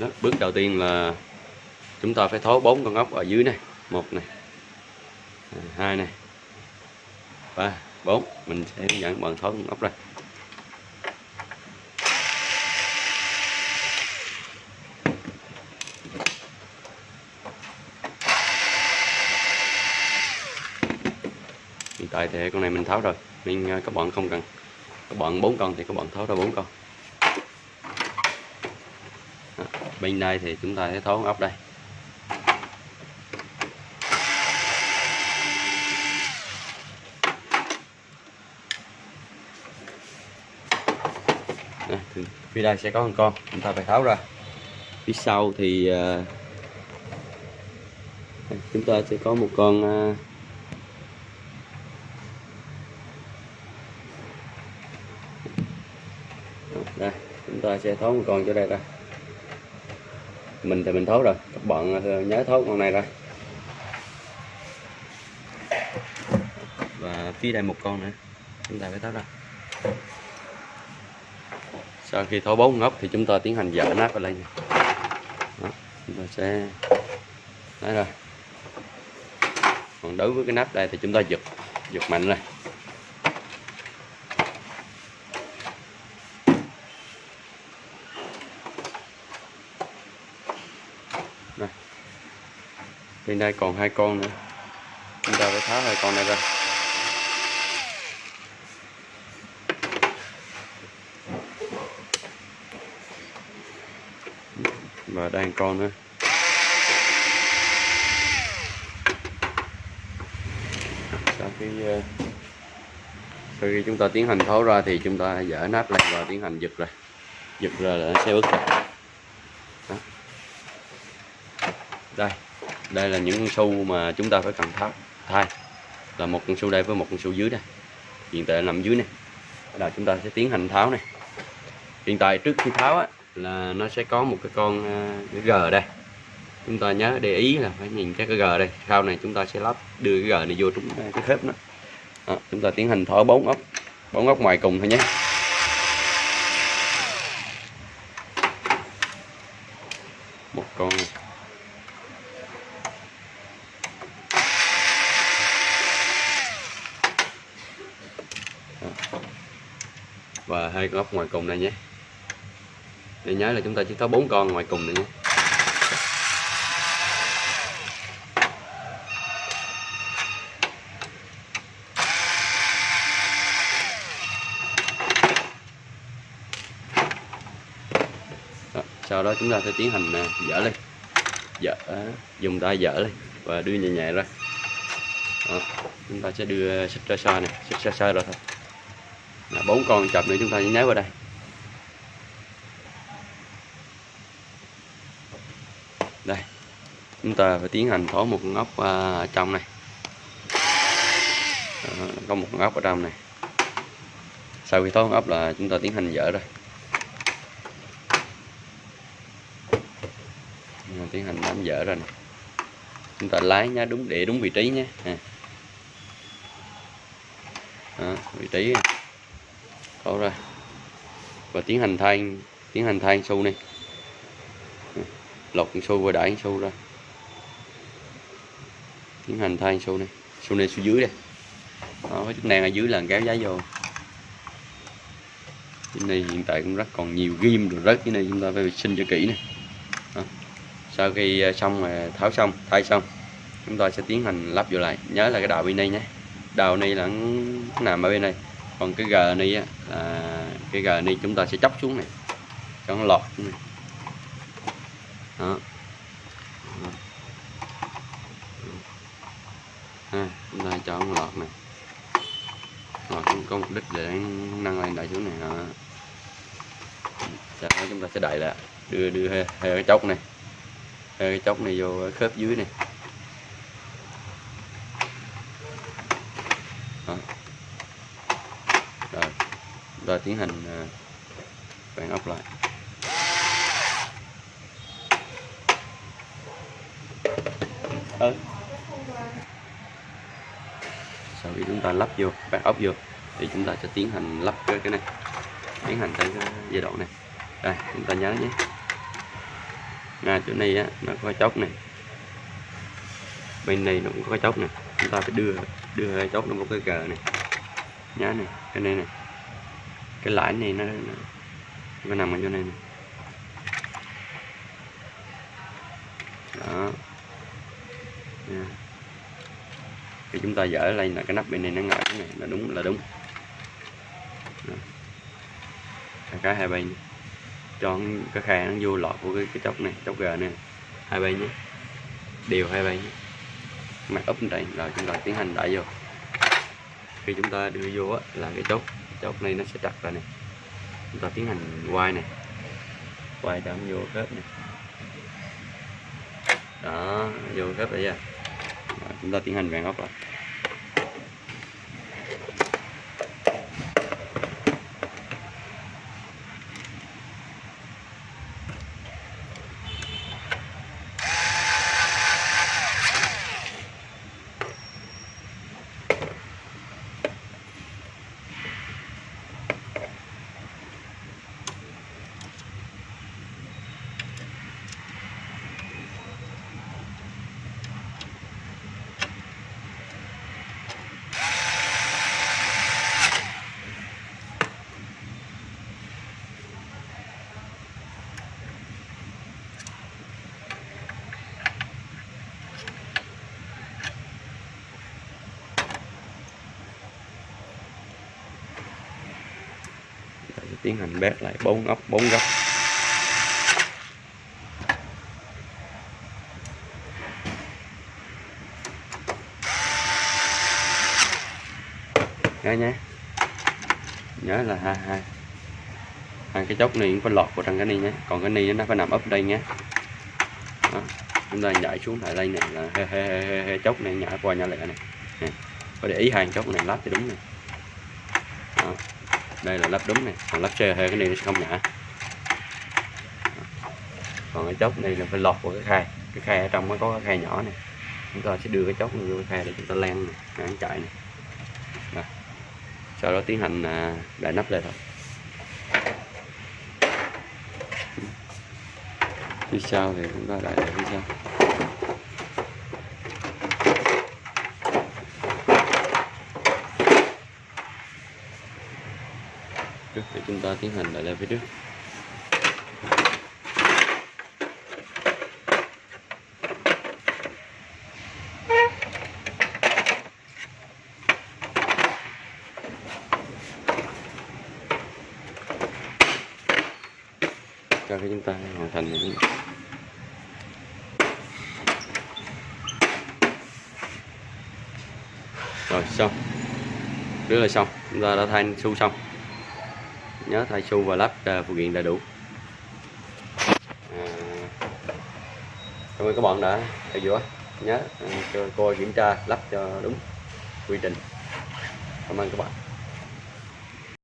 đó, bước đầu tiên là chúng ta phải tháo bốn con ốc ở dưới này, một này à, hai này, ba, bốn. Mình sẽ hướng dẫn bạn tháo con ốc ra. Hiện tại thì con này mình tháo rồi nên à, các bạn không cần. Các bạn bốn con thì các bạn tháo ra bốn con Đó, bên đây thì chúng ta sẽ tháo ốc đây. Đây, phía đây sẽ có một con chúng ta phải tháo ra. Phía sau thì à, chúng ta sẽ có một con à, đây chúng ta sẽ tháo một con cho đây ra mình thì mình tháo rồi. Các bạn ờ, nhớ tháo con này ra. Và phía đây một con nữa. Chúng ta phải tháo ra. Sau khi tháo bốn ngóc thì chúng ta tiến hành dở nắp lên đây Đó, chúng ta sẽ đấy rồi. còn đối với cái nắp đây thì chúng ta giật giật mạnh này bên đây còn hai con nữa. Chúng ta phải tháo hai con này ra. Và đây một con nữa. Sau khi ờ, sau khi chúng ta tiến hành tháo ra thì chúng ta dỡ nắp lên và tiến hành giật ra giật ra là nó sẽ bứt ra. Đây đây là những con su mà chúng ta phải cần tháo thay là một con su đây với một con su dưới đây. Hiện tại nằm dưới này. Là chúng ta sẽ tiến hành tháo này. Hiện tại trước khi tháo á, là nó sẽ có một cái con à, cái g đây. Chúng ta nhớ để ý là phải nhìn cái cái g đây. Sau này chúng ta sẽ lắp đưa cái g này vô trúng cái khớp nó. Đó, chúng ta tiến hành tháo bốn ốc bốn ốc ngoài cùng thôi nhé một con này. Đó và hai góc ngoài cùng này nhé. Để nhớ là chúng ta chỉ có bốn con ngoài cùng này nhé. Đó, sau đó chúng ta sẽ tiến hành à, dỡ lên. Dỡ dùng tay dỡ lên và đưa nhẹ nhẹ ra. Đó, chúng ta sẽ đưa xích ra xa này xích ra xa rồi thôi là bốn con chập nữa chúng ta nhớ vào đây. Đây chúng ta phải tiến hành tháo một con ốc ở à, trong này. Đó, có một con ốc ở trong này. Sau khi tháo con ốc là chúng ta tiến hành dỡ Rồi, tiến hành nắm dỡ rồi này chúng ta lái nhá đúng để đúng vị trí nhé. À. Đó, vị trí tháo ra và tiến hành thay tiến hành thay xu này. Lột xu và đẩy xu ra. Tiến hành thay xu này. Xu này xu dưới đây. Đó, cái chức năng ở dưới là kéo giá vô. Cái này hiện tại cũng rất còn nhiều ghim rồi rớt. Cái này chúng ta phải vệ sinh cho kỹ này đó. sau khi à, xong mà tháo xong thay xong chúng ta sẽ tiến hành lắp vô lại. Nhớ là cái đầu bên đây nhé. Đầu này là nằm ở bên đây? Còn cái gờ này á, là cái gờ này chúng ta sẽ chóc xuống này. Cho nó lọt xuống này. Đó. Ha, chúng ta cho nó lọt này. Lọt cũng có mục đích để nâng lên đẩy xuống này. Đó. sau đó chúng ta sẽ đẩy lại. Đưa đưa hơi cái chốc này. Hơi cái chốc này vô khớp dưới này đó. rồi chúng ta tiến hành ờ, bạn vặn ốc lại. Ừ. sau khi chúng ta lắp vô bạn ốc vô thì chúng ta sẽ tiến hành lắp cái, cái này. Tiến hành tới cái giai đoạn này. Đây chúng ta nhớ nhé. Nga chỗ này á nó có chốc này. Bên này nó cũng có chốc này. Chúng ta phải đưa đưa chốc nó một cái cờ này. Nhá này cái này này cái lãi này nó, nó, nó nằm ở chỗ này này đó. Thì chúng ta dở lên là cái nắp bên này nó ngại cái này là đúng là đúng. Đó. cái hai bên. Cho cái khe nó vô lọt của cái, cái chốc này chốc g này. Hai bên nhé. Đều hai bên nhé. Mặt úp đây rồi chúng ta tiến hành đẩy vô. Khi chúng ta đưa vô á, là cái chốt chốt này nó sẽ đặt ra này. Chúng ta tiến hành quay này. Quay cho vô khớp này. Đó, vô khớp rồi ra chúng ta tiến hành vàng ốc lại. Tiến hành bét lại bốn ốc bốn góc. Nhớ nhé. Nhớ là hai hai. Hai cái chốc này cũng phải lọt vào trong cái ni nhé. Còn cái ni nó phải nằm ấp đây nhé. Đó. chúng ta nhảy xuống lại đây này là he, he, he, he, he, chốc này nhả qua nhả lại này. Nè. có để ý hàng chốc này lắp thì đúng này đó đây là lắp đúng này còn lắp xe hơi cái này nó sẽ không nhả còn cái chốc này là phải lọt vào cái khay cái khay ở trong mới có cái khay nhỏ này chúng ta sẽ đưa cái chốc này vô cái khay để chúng ta len này hãng chạy này Rồi. sau đó tiến hành à, đậy nắp lên thôi. Phía sau thì chúng ta đậy lại phía sau. Trước để chúng ta tiến hành lại lên phía trước. Cho cái chúng ta hoàn thành những rồi, xong. Rất là xong. Chúng ta đã thay su xong nhớ thay su và lắp à, phụ kiện đầy đủ. À, cảm ơn các bạn đã theo dõi. Nhớ à, cho coi kiểm tra lắp cho đúng quy trình. Cảm ơn các bạn.